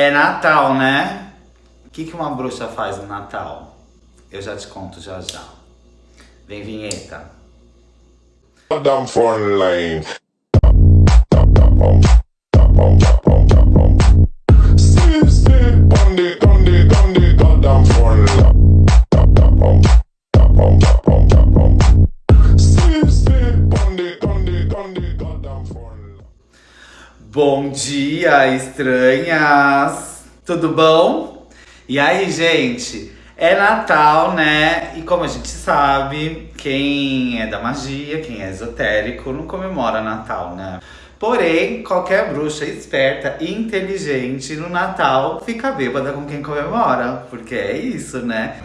É Natal, né? O que, que uma bruxa faz no Natal? Eu já te conto já já. Vem vinheta. Down phone line. Bom dia, estranhas! Tudo bom? E aí, gente? É Natal, né? E como a gente sabe, quem é da magia, quem é esotérico, não comemora Natal, né? Porém, qualquer bruxa esperta e inteligente no Natal fica bêbada com quem comemora. Porque é isso, né?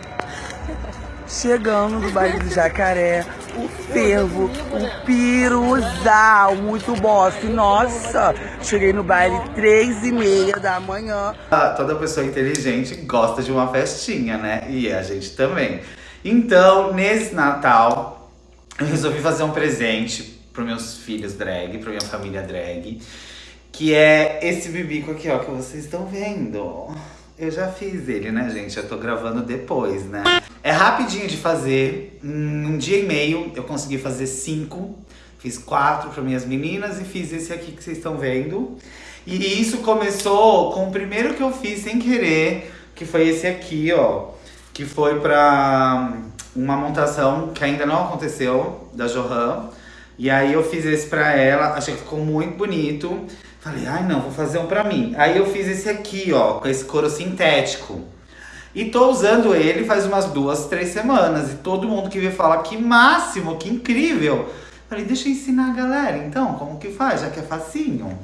Chegando no baile do Jacaré, o fervo, o piruzal, muito boss. Nossa, cheguei no baile três e meia da manhã. Ah, Toda pessoa inteligente gosta de uma festinha, né? E a gente também. Então, nesse Natal, eu resolvi fazer um presente para meus filhos drag, para minha família drag, que é esse bibico aqui, ó, que vocês estão vendo. Eu já fiz ele, né, gente? Eu tô gravando depois, né? É rapidinho de fazer. Um dia e meio eu consegui fazer cinco. Fiz quatro para minhas meninas e fiz esse aqui que vocês estão vendo. E isso começou com o primeiro que eu fiz sem querer, que foi esse aqui, ó. Que foi pra uma montação que ainda não aconteceu, da Johan. E aí eu fiz esse pra ela, achei que ficou muito bonito. Falei, ai não, vou fazer um pra mim. Aí eu fiz esse aqui, ó, com esse couro sintético. E tô usando ele faz umas duas, três semanas. E todo mundo que veio falar que máximo, que incrível. Falei, deixa eu ensinar a galera então, como que faz, já que é facinho.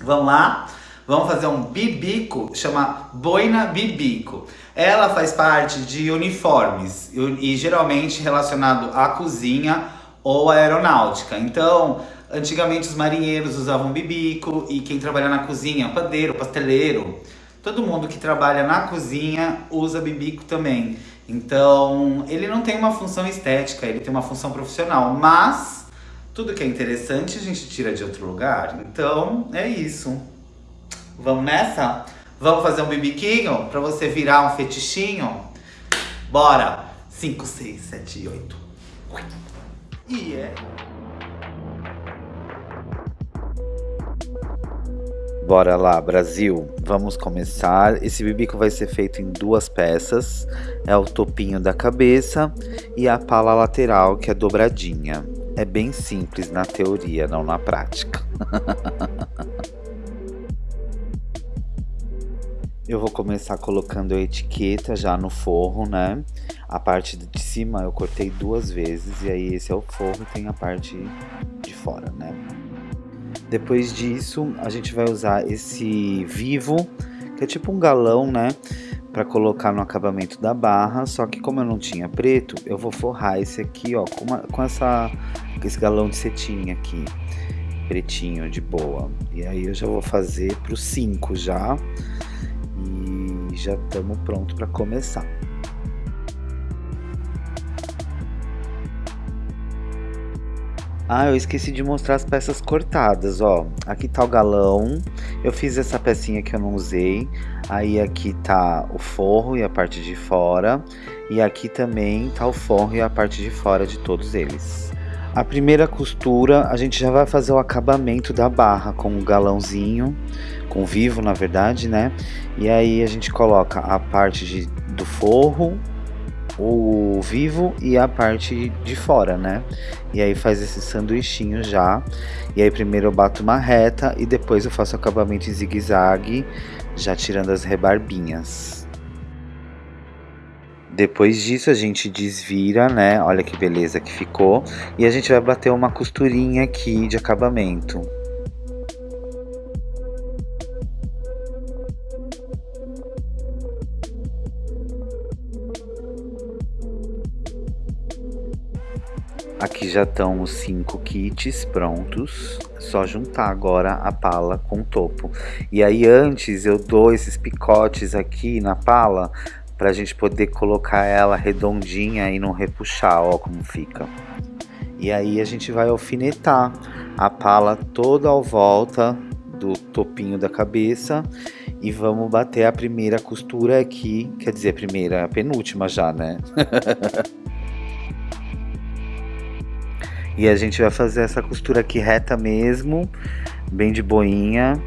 Vamos lá? Vamos fazer um bibico, chama boina bibico. Ela faz parte de uniformes e, geralmente relacionado à cozinha ou aeronáutica. Então, antigamente os marinheiros usavam bibico e quem trabalha na cozinha, padeiro, pasteleiro, todo mundo que trabalha na cozinha usa bibico também. Então, ele não tem uma função estética, ele tem uma função profissional, mas tudo que é interessante a gente tira de outro lugar. Então, é isso. Vamos nessa? Vamos fazer um bibiquinho pra você virar um fetichinho? Bora! 5, 6, 7, 8. E é. Bora lá, Brasil. Vamos começar. Esse bibico vai ser feito em duas peças. É o topinho da cabeça e a pala lateral, que é dobradinha. É bem simples na teoria, não na prática. Eu vou começar colocando a etiqueta já no forro, né? A parte de cima eu cortei duas vezes e aí esse é o forro e tem a parte de fora, né? Depois disso, a gente vai usar esse vivo, que é tipo um galão, né? Pra colocar no acabamento da barra, só que como eu não tinha preto, eu vou forrar esse aqui, ó, com, uma, com essa, esse galão de cetim aqui, pretinho, de boa. E aí eu já vou fazer pro 5 já, e já estamos pronto para começar. Ah, eu esqueci de mostrar as peças cortadas, ó. Aqui tá o galão. Eu fiz essa pecinha que eu não usei. Aí aqui tá o forro e a parte de fora. E aqui também tá o forro e a parte de fora de todos eles. A primeira costura, a gente já vai fazer o acabamento da barra com o galãozinho, com vivo na verdade, né? E aí a gente coloca a parte de, do forro, o vivo e a parte de fora, né? E aí faz esse sanduichinho já. E aí primeiro eu bato uma reta e depois eu faço acabamento em zigue-zague, já tirando as rebarbinhas. Depois disso a gente desvira, né? Olha que beleza que ficou. E a gente vai bater uma costurinha aqui de acabamento. Aqui já estão os cinco kits prontos, só juntar agora a pala com o topo. E aí antes eu dou esses picotes aqui na pala pra gente poder colocar ela redondinha e não repuxar, ó como fica. E aí a gente vai alfinetar a pala toda ao volta do topinho da cabeça e vamos bater a primeira costura aqui, quer dizer, a primeira, a penúltima já, né? e a gente vai fazer essa costura aqui reta mesmo, bem de boinha.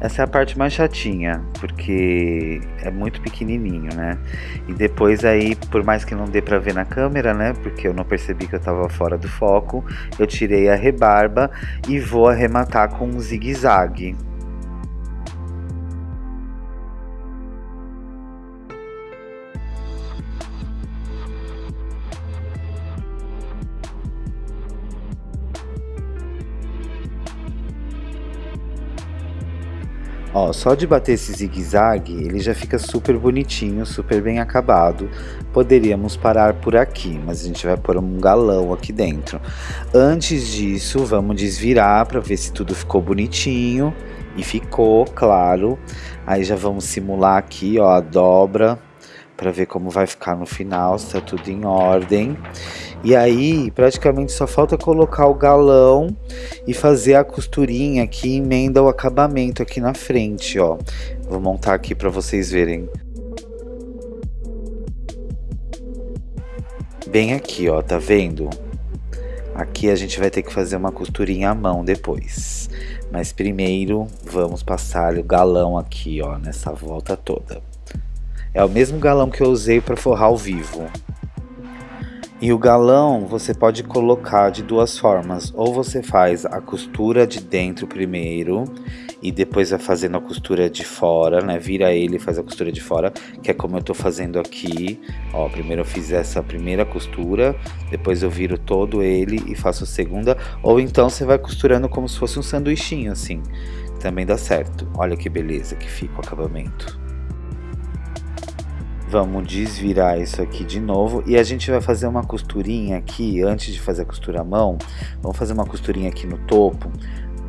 Essa é a parte mais chatinha, porque é muito pequenininho, né? E depois aí, por mais que não dê pra ver na câmera, né? Porque eu não percebi que eu tava fora do foco, eu tirei a rebarba e vou arrematar com um zigue-zague. Ó, só de bater esse zigue-zague, ele já fica super bonitinho, super bem acabado. Poderíamos parar por aqui, mas a gente vai pôr um galão aqui dentro. Antes disso, vamos desvirar para ver se tudo ficou bonitinho. E ficou, claro. Aí já vamos simular aqui, ó, a dobra para ver como vai ficar no final, se tá tudo em ordem. E aí, praticamente só falta colocar o galão e fazer a costurinha que emenda o acabamento aqui na frente, ó. Vou montar aqui para vocês verem. Bem aqui, ó, tá vendo? Aqui a gente vai ter que fazer uma costurinha à mão depois. Mas primeiro, vamos passar o galão aqui, ó, nessa volta toda. É o mesmo galão que eu usei para forrar o vivo. E o galão você pode colocar de duas formas. Ou você faz a costura de dentro primeiro e depois vai fazendo a costura de fora, né? Vira ele e faz a costura de fora, que é como eu tô fazendo aqui. Ó, primeiro eu fiz essa primeira costura, depois eu viro todo ele e faço a segunda. Ou então você vai costurando como se fosse um sanduichinho assim. Também dá certo. Olha que beleza que fica o acabamento. Vamos desvirar isso aqui de novo e a gente vai fazer uma costurinha aqui, antes de fazer a costura à mão, vamos fazer uma costurinha aqui no topo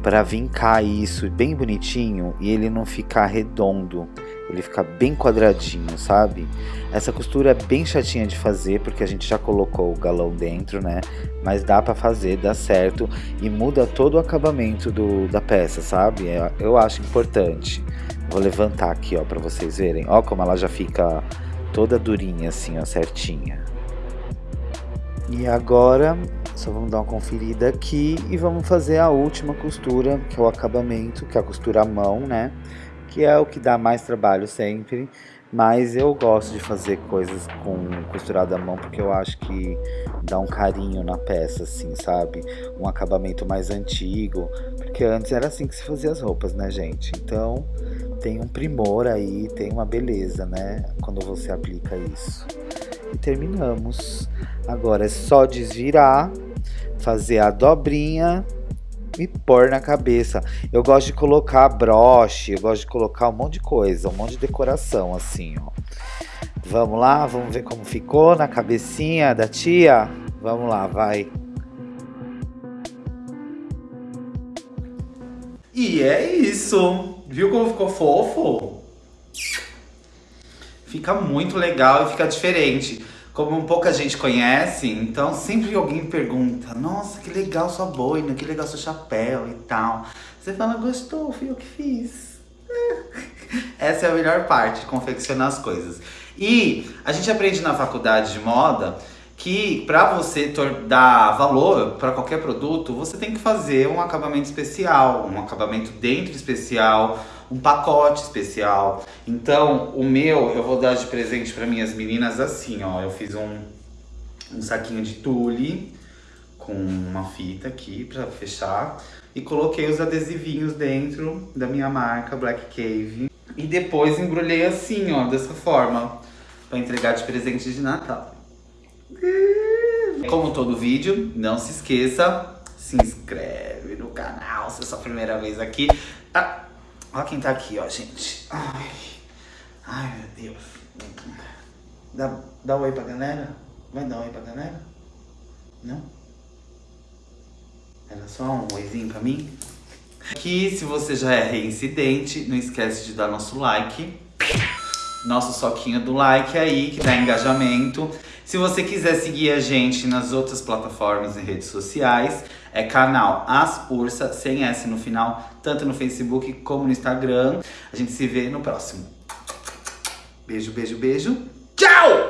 para vincar isso bem bonitinho e ele não ficar redondo, ele ficar bem quadradinho, sabe? Essa costura é bem chatinha de fazer porque a gente já colocou o galão dentro, né? Mas dá para fazer, dá certo e muda todo o acabamento do, da peça, sabe? É, eu acho importante. Vou levantar aqui, ó, para vocês verem. Ó como ela já fica toda durinha assim, ó, certinha. E agora, só vamos dar uma conferida aqui e vamos fazer a última costura, que é o acabamento, que é a costura à mão, né? Que é o que dá mais trabalho sempre, mas eu gosto de fazer coisas com costurada à mão porque eu acho que dá um carinho na peça, assim, sabe? Um acabamento mais antigo, porque antes era assim que se fazia as roupas, né, gente? Então, tem um primor aí, tem uma beleza, né? Quando você aplica isso. E terminamos. Agora é só desvirar, fazer a dobrinha e pôr na cabeça. Eu gosto de colocar broche, eu gosto de colocar um monte de coisa, um monte de decoração assim, ó. Vamos lá, vamos ver como ficou na cabecinha da tia? Vamos lá, vai. E é isso. Viu como ficou fofo? Fica muito legal e fica diferente. Como pouca gente conhece, então sempre alguém pergunta Nossa, que legal sua boina, que legal seu chapéu e tal. Você fala, gostou, fui eu que fiz. Essa é a melhor parte, confeccionar as coisas. E a gente aprende na faculdade de moda que para você dar valor para qualquer produto, você tem que fazer um acabamento especial, um acabamento dentro especial, um pacote especial. Então, o meu eu vou dar de presente para minhas meninas assim, ó. Eu fiz um, um saquinho de tule com uma fita aqui para fechar e coloquei os adesivinhos dentro da minha marca Black Cave. E depois embrulhei assim, ó, dessa forma, para entregar de presente de Natal. Como todo vídeo, não se esqueça, se inscreve no canal se é sua primeira vez aqui. Ah, olha quem tá aqui, ó, gente. Ai, ai meu Deus. Dá, dá um oi pra galera? Vai dar um oi pra galera? Não? Era só um oizinho pra mim? Aqui, se você já é reincidente, não esquece de dar nosso like. Nosso soquinho do like aí, que dá engajamento. Se você quiser seguir a gente nas outras plataformas e redes sociais, É canal As Ursa, sem S no final, tanto no Facebook como no Instagram. A gente se vê no próximo. Beijo, beijo, beijo. Tchau!